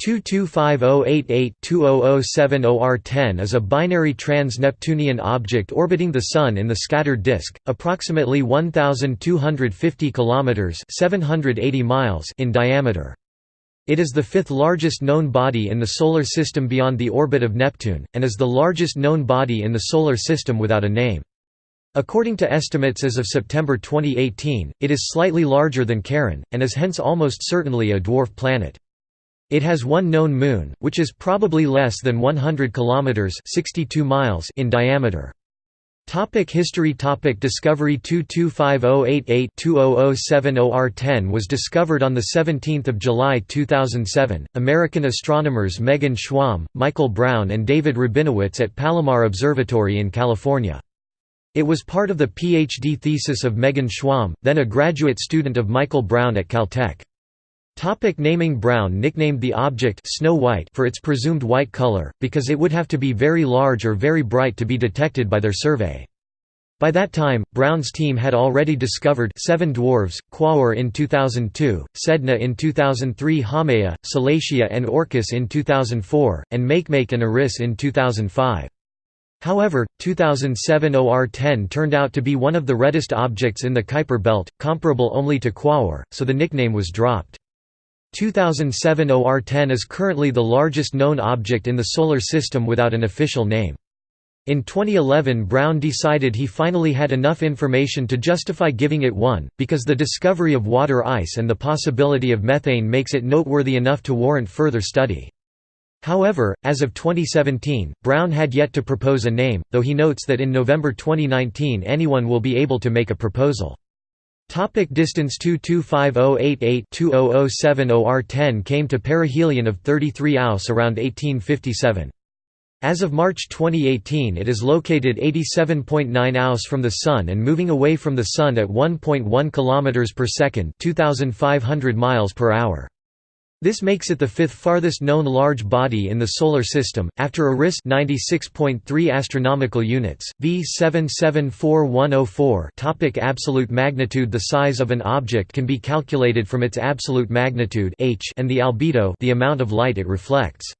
225088-2007OR10 is a binary trans-Neptunian object orbiting the Sun in the scattered disk, approximately 1,250 km 780 miles in diameter. It is the fifth largest known body in the Solar System beyond the orbit of Neptune, and is the largest known body in the Solar System without a name. According to estimates as of September 2018, it is slightly larger than Charon, and is hence almost certainly a dwarf planet. It has one known moon, which is probably less than 100 kilometers (62 miles) in diameter. Topic history Topic Discovery 225088-2007OR10 was discovered on 17 July 2007, American astronomers Megan Schwamb, Michael Brown and David Rabinowitz at Palomar Observatory in California. It was part of the PhD thesis of Megan Schwamb, then a graduate student of Michael Brown at Caltech. Topic naming Brown nicknamed the object Snow White for its presumed white color, because it would have to be very large or very bright to be detected by their survey. By that time, Brown's team had already discovered seven dwarves, Quaoar in 2002, Sedna in 2003 Haumea, Salacia and Orcus in 2004, and Makemake and Eris in 2005. However, 2007 OR-10 turned out to be one of the reddest objects in the Kuiper belt, comparable only to Quaoar, so the nickname was dropped. 2007 OR-10 is currently the largest known object in the Solar System without an official name. In 2011 Brown decided he finally had enough information to justify giving it one, because the discovery of water ice and the possibility of methane makes it noteworthy enough to warrant further study. However, as of 2017, Brown had yet to propose a name, though he notes that in November 2019 anyone will be able to make a proposal. Topic distance 225088-2007 OR10 came to perihelion of 33 Aus around 1857. As of March 2018 it is located 87.9 Aus from the Sun and moving away from the Sun at 1.1 km per second 2,500 miles per hour. This makes it the fifth farthest known large body in the Solar System, after Eris 96.3 astronomical units, V 774104 Topic Absolute magnitude The size of an object can be calculated from its absolute magnitude h and the albedo the amount of light it reflects.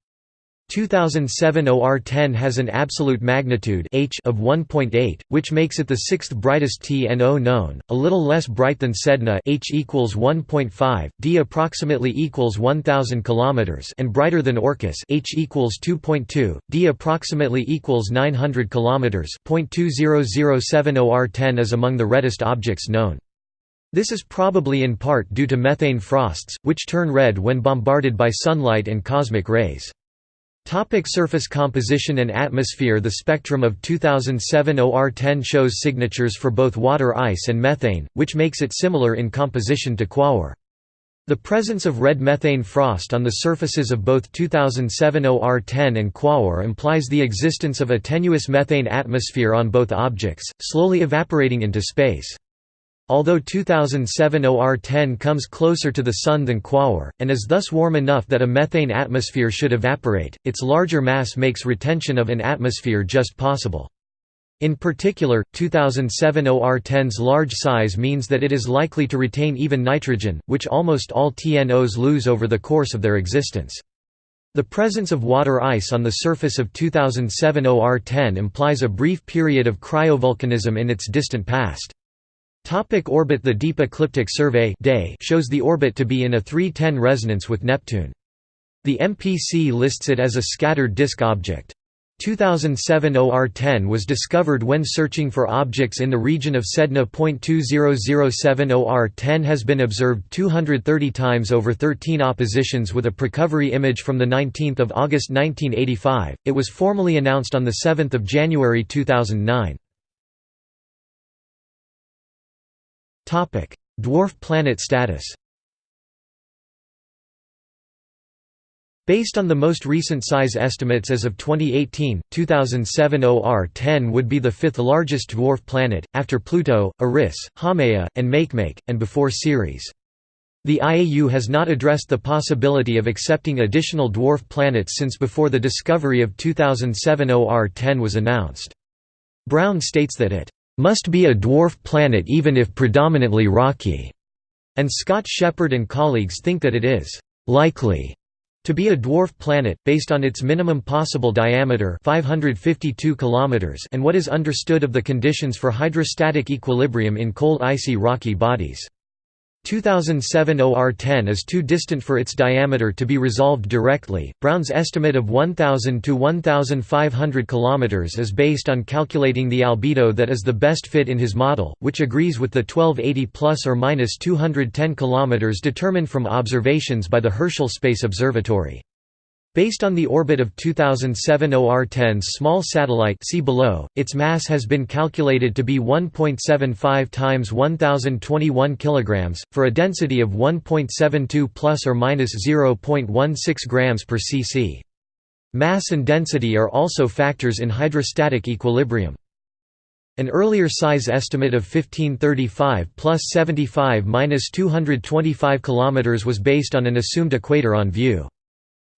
2007 OR10 has an absolute magnitude h of 1.8, which makes it the sixth brightest TNO known, a little less bright than Sedna h equals 1.5, d approximately equals 1000 km and brighter than Orcus h equals 2.2, d approximately equals 900 km. 0.2007 OR10 is among the reddest objects known. This is probably in part due to methane frosts, which turn red when bombarded by sunlight and cosmic rays. Topic surface composition and atmosphere The spectrum of 2007 OR-10 shows signatures for both water ice and methane, which makes it similar in composition to Quaoar. The presence of red methane frost on the surfaces of both 2007 OR-10 and Quaoar implies the existence of a tenuous methane atmosphere on both objects, slowly evaporating into space. Although 2007 OR10 comes closer to the Sun than Quaoar, and is thus warm enough that a methane atmosphere should evaporate, its larger mass makes retention of an atmosphere just possible. In particular, 2007 OR10's large size means that it is likely to retain even nitrogen, which almost all TNOs lose over the course of their existence. The presence of water ice on the surface of 2007 OR10 implies a brief period of cryovolcanism in its distant past. Topic orbit The Deep Ecliptic Survey day shows the orbit to be in a 310 resonance with Neptune. The MPC lists it as a scattered disk object. 2007 OR10 was discovered when searching for objects in the region of Sedna. 2007 OR10 has been observed 230 times over 13 oppositions with a precovery image from 19 August 1985. It was formally announced on 7 January 2009. Dwarf planet status Based on the most recent size estimates as of 2018, 2007 OR-10 would be the fifth largest dwarf planet, after Pluto, Eris, Haumea, and Makemake, and before Ceres. The IAU has not addressed the possibility of accepting additional dwarf planets since before the discovery of 2007 OR-10 was announced. Brown states that it must be a dwarf planet even if predominantly rocky, and Scott Sheppard and colleagues think that it is likely To be a dwarf planet, based on its minimum possible diameter 552 km and what is understood of the conditions for hydrostatic equilibrium in cold icy rocky bodies. 2007 OR10 is too distant for its diameter to be resolved directly. Brown's estimate of 1000 to 1500 km is based on calculating the albedo that is the best fit in his model, which agrees with the 1280 plus or minus 210 km determined from observations by the Herschel Space Observatory. Based on the orbit of 2007 OR-10's small satellite see below, its mass has been calculated to be 1.75 times 1021 kg, for a density of 1.72 plus or minus 0.16 grams per cc. Mass and density are also factors in hydrostatic equilibrium. An earlier size estimate of 1535 plus 75 minus 225 km was based on an assumed equator on view.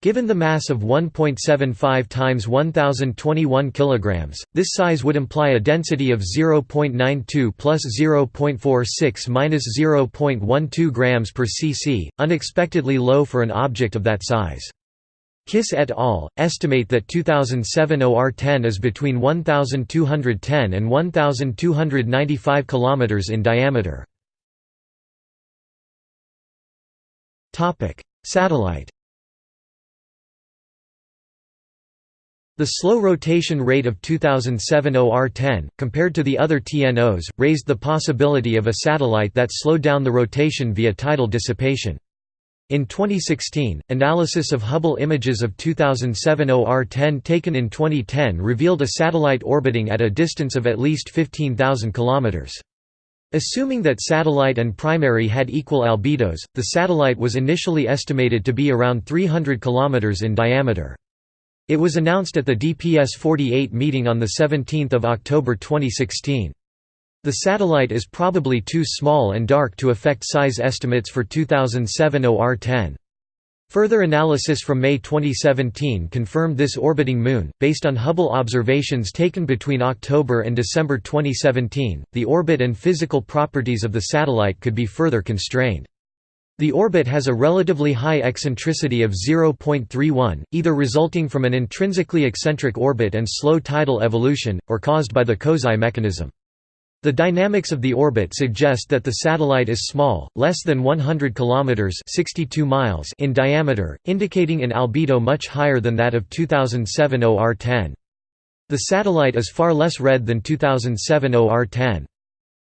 Given the mass of 1.75 times 1021 kg, this size would imply a density of 0.92 plus 0.46 minus 0.12 grams per cc, unexpectedly low for an object of that size. Kiss et al. estimate that 2007 OR10 is between 1210 and 1295 km in diameter. Satellite The slow rotation rate of 2007 OR-10, compared to the other TNOs, raised the possibility of a satellite that slowed down the rotation via tidal dissipation. In 2016, analysis of Hubble images of 2007 OR-10 taken in 2010 revealed a satellite orbiting at a distance of at least 15,000 km. Assuming that satellite and primary had equal albedos, the satellite was initially estimated to be around 300 km in diameter. It was announced at the DPS 48 meeting on 17 October 2016. The satellite is probably too small and dark to affect size estimates for 2007 OR-10. Further analysis from May 2017 confirmed this orbiting moon. Based on Hubble observations taken between October and December 2017, the orbit and physical properties of the satellite could be further constrained. The orbit has a relatively high eccentricity of 0.31, either resulting from an intrinsically eccentric orbit and slow tidal evolution, or caused by the Kozai mechanism. The dynamics of the orbit suggest that the satellite is small, less than 100 kilometers (62 miles) in diameter, indicating an albedo much higher than that of 2007 OR-10. The satellite is far less red than 2007 OR-10.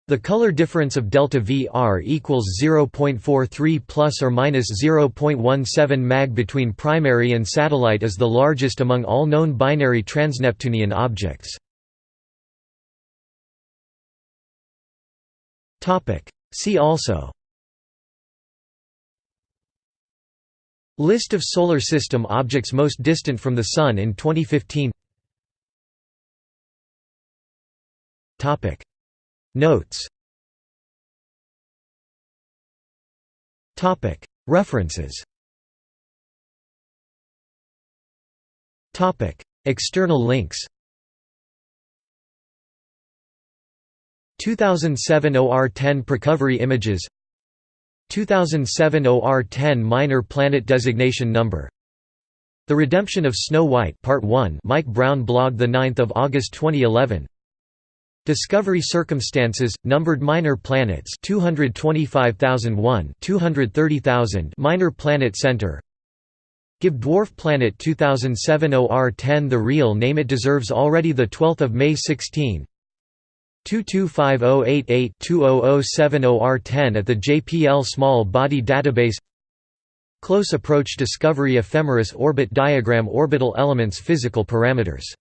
The color difference of delta VR equals 0.43 plus or minus 0.17 mag between primary and satellite is the largest among all known binary transneptunian objects. Topic See also List of solar system objects most distant from the sun in 2015 Topic Notes. References. External links. 2007 OR-10 Precovery images. 2007 OR-10 Minor Planet Designation Number. The Redemption of Snow White Part 1 Mike Brown blog 9 August 2011 Discovery circumstances, numbered minor planets 225,001 230,000 Minor Planet Center. Give Dwarf Planet 2007 OR10 the real name it deserves already the 12th of May 16 225088-2007 OR10 at the JPL Small Body Database. Close Approach Discovery Ephemeris Orbit Diagram Orbital Elements Physical Parameters